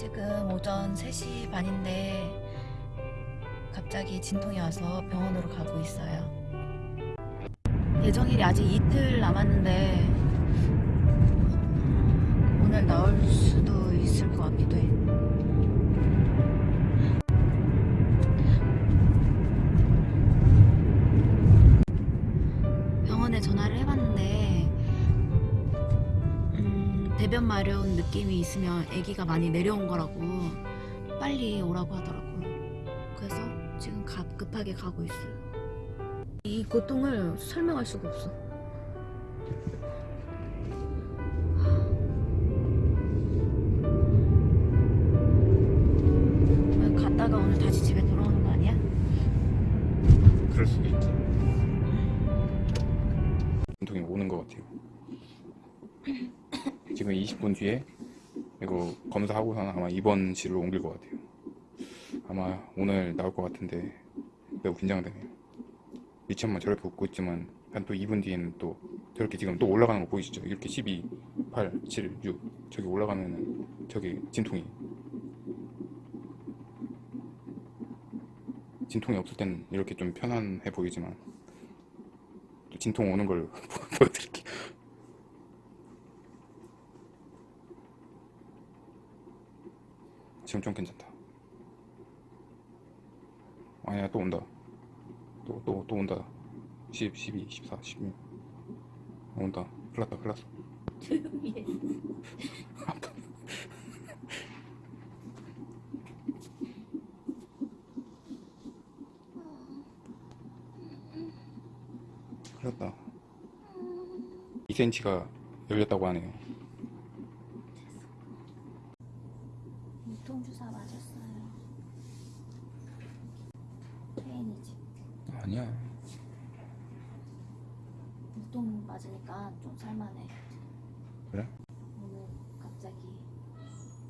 지금 오전 3시 반인데 갑자기 진통이 와서 병원으로 가고 있어요. 예정일이 아직 이틀 남았는데 오늘 나올 수도 있을 것 같기도 해요. 음, 대변 마려운 느낌이 있으면 아기가 많이 내려온 거라고 빨리 오라고 하더라고요. 그래서 지금 가- 급하게 가고 있어요. 이 고통을 설명할 수가 없어. 왜 갔다가 오늘 다시 집에 돌아오는 거 아니야? 그럴 수도 있지. 진통이 오는 것 같아요. 지금 20분 뒤에 이거 검사하고서는 아마 입원실로 옮길 것 같아요. 아마 오늘 나올 것 같은데 매우 긴장되네요. 미천만 저렇게 웃고 있지만 한 또 2분 뒤에는 또 저렇게 지금 또 올라가는 거 보이시죠? 이렇게 12, 8, 7, 6 저기 올라가면은 저기 진통이 진통이 없을 땐 이렇게 좀 편안해 보이지만 또 진통 오는 걸 보여드릴게요. 지금 좀 괜찮다. 아니야 또 온다. 또 또 또 온다. 10, 12, 14, 16 온다. 큰일 났어. 조용히 해. 났다. 2cm가 열렸다고 하네요. 유통주사 맞았어요. 페인이지. 아니야. 무통 맞으니까 좀 살만해. 그래? 오늘 갑자기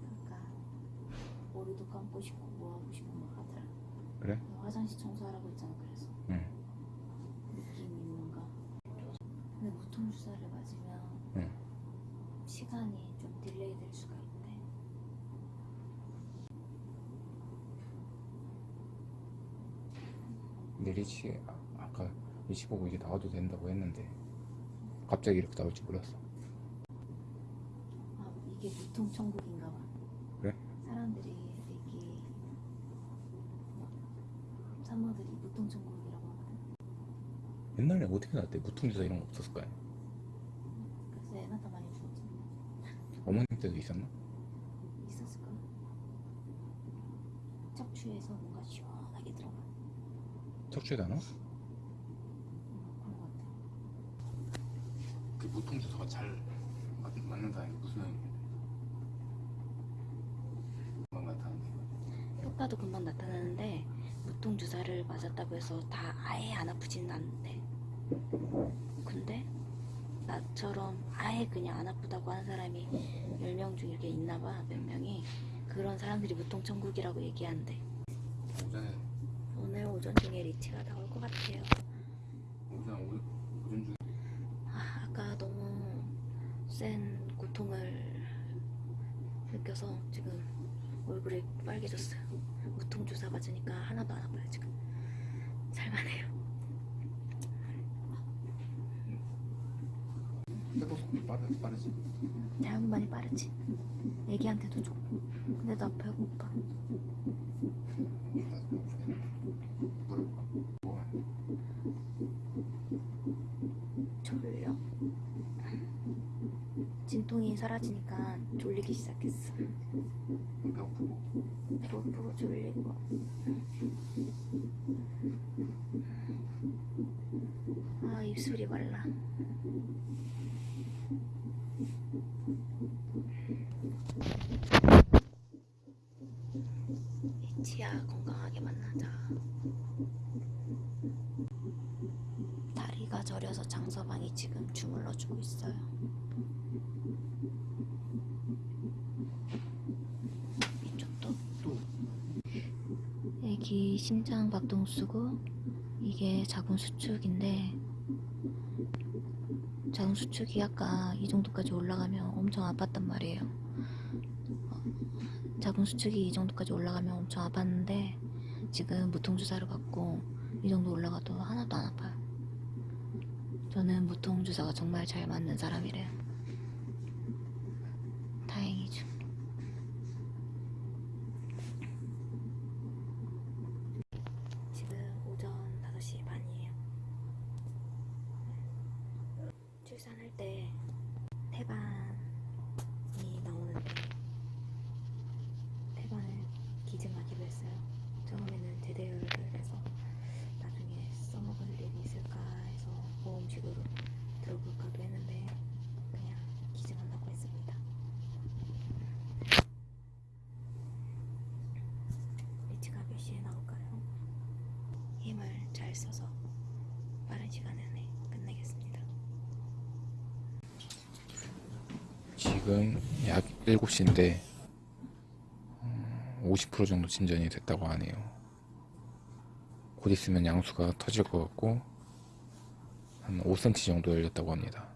그러니까 머리도 감고 싶고 뭐 하고 싶고 막 하더라. 그래? 화장실 청소하라고 했잖아. 그래서 응. 느낌 있는가. 근데 무통 주사를 맞으면 응. 시간이 좀 딜레이 될 수가 있대. 근데 리치 아, 아까 리치 보고 이제 나와도 된다고 했는데 갑자기 이렇게 나올 줄 몰랐어. 아 이게 무통 천국인가 봐. 그래? 사람들이 막 산모들이 무통 천국이라고 하거든. 옛날에 어떻게 나왔대? 무통주사 이런 거 없었을 거야. 그래서 애나다 많이 주었지. 어머님 때도 있었나? 있었을까? 척추에서 뭔가 시원하게 들어가. 척추에다 나? 그런 것 같아. 그 무통 주사가 잘 맞, 맞는다. 무슨 금방 나타나는데. 효과도 금방 나타나는데 무통 주사를 맞았다고 해서 다 아예 안 아프지는 않는데 근데 나처럼 아예 그냥 안 아프다고 하는 사람이 10명 중에 이렇게 있나 봐 몇 명이. 그런 사람들이 무통 천국이라고 얘기하는데 오전에. 오늘 오전 중에 리치가 나올 것 같아요. 오전 오, 오전 중에 센 고통을 느껴서 지금 얼굴이 빨개졌어요. 무통 주사 맞으니까 하나도 안 아파요 지금. 살만해요. 회복 속도 빠르 빠르지. 자연분만이 빠르지. 애기한테도 좋고. 근데 나 배고파. 물어볼까? 뭐? 졸려. 진통이 사라지니까 졸리기 시작했어. 배고프고. 배고프고 졸리고. 아 입술이 말라. 이치야 건강하게 만나자. 다리가 저려서 장서방이 지금 주물러주고 있어요. 이쪽도 또 애기 심장 박동 수고 이게 자궁 수축인데 자궁 수축이 아까 이 정도까지 올라가면 엄청 아팠단 말이에요. 어, 자궁 수축이 이 정도까지 올라가면 엄청 아팠는데 지금 무통 주사를 받고 이 정도 올라가도 하나도 안 아파요. 저는 무통 주사가 정말 잘 맞는 사람이래요. 다행이죠. 지금 오전 5시 반이에요. 출산할 때 태반이 나오는데 태반을 했어요. 처음에는 제대를 해서 나중에 써먹을 일이 있을까 해서 보험식으로 들어볼까도 했는데 그냥 기증한다고 했습니다. 리치가 몇 시에 나올까요? 힘을 잘 써서 빠른 시간 안에 끝내겠습니다. 지금 약 7시인데 50% 정도 진전이 됐다고 하네요. 곧 있으면 양수가 터질 것 같고 한 5cm 정도 열렸다고 합니다.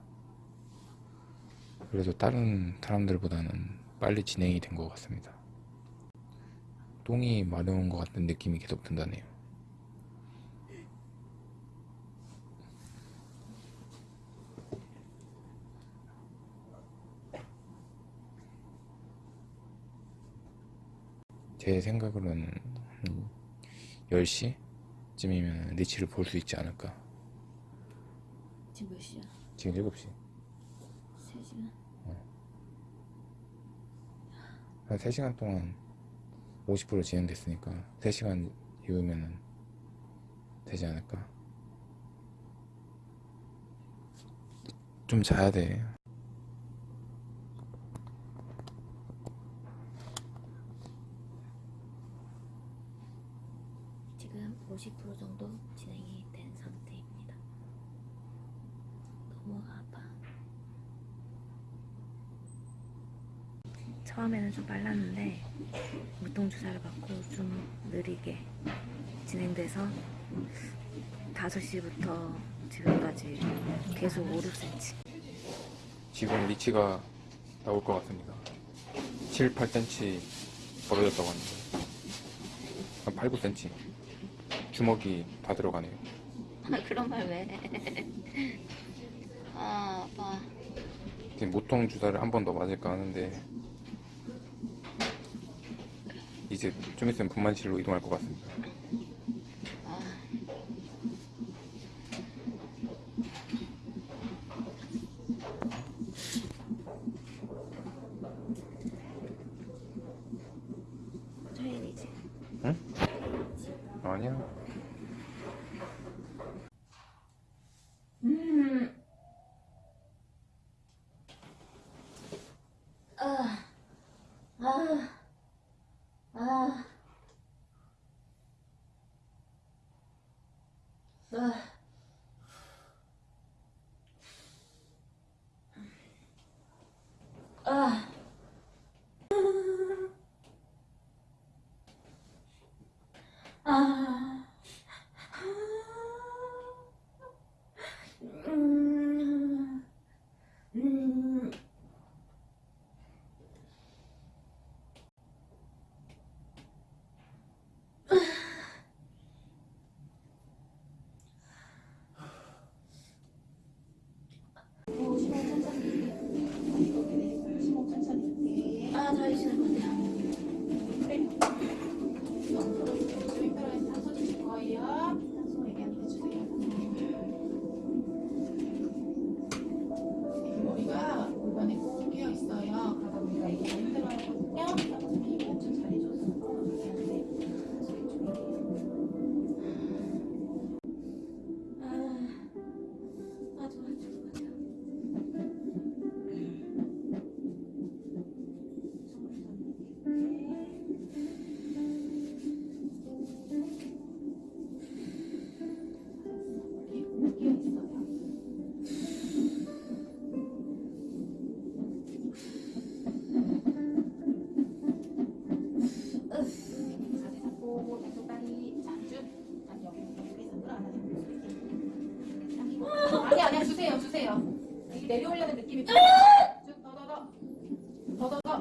그래도 다른 사람들보다는 빨리 진행이 된 것 같습니다. 똥이 마려운 것 같은 느낌이 계속 든다네요. 제 생각으로는 한 10시쯤이면 리치를 볼 수 있지 않을까. 지금 몇 시야? 지금 7시. 3시간? 한 3시간 동안 50% 진행됐으니까 3시간 이후면은 되지 않을까. 좀 자야 돼. 지금 50% 정도 진행이 된 상태입니다. 너무 아파. 처음에는 좀 빨랐는데 무통 주사를 받고 좀 느리게 진행돼서 5시부터 지금까지 계속 5, 6cm. 지금 리치가 나올 것 같습니다. 7, 8cm 벌어졌다고 합니다. 한 8, 9cm. 주먹이 다 들어가네요. 아, 그런 말 왜? 아, 아파. 지금 모통 주사를 한 번 더 맞을까 하는데 이제 좀 있으면 분만실로 이동할 것 같습니다. 아니야. 내려오려는 느낌이 쭉 더더더 더더더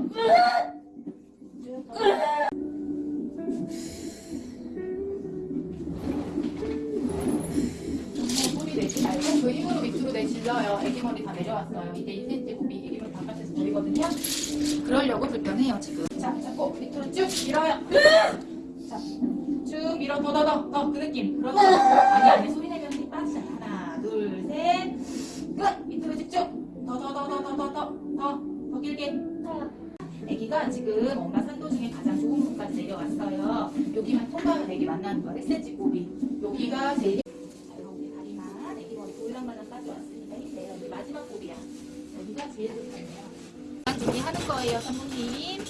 머리 내지 말고 그 힘으로 밑으로 내질러요 애기 머리 다 내려왔어요 이제 1cm 곱이 애기 머리 바깥에서 보이거든요 그러려고 불편해요 지금 자 잡고 밑으로 쭉 밀어요 자쭉 밀어 더더더 더그 느낌 그러더 아니 아니 소리 내면 힘 빠지자 하나 둘셋 힘으로 집중. 더 더 더 더 더 더 더더 길게. 아기가 지금 엄마 산도 중에 가장 좋은 곳까지 내려왔어요. 여기만 통과하면 애기 만나는 거야. 1cm 고비. 여기가 제일 이렇게 다리만 아기 머리 고일랑마랑 빠져왔으니까 힘내요. 마지막 고비야. 여기가 제일 좋네요. 정리하는 거예요, 선생님.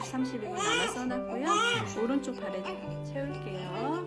31을 나눠 써놨고요. 오른쪽 발에 채울게요.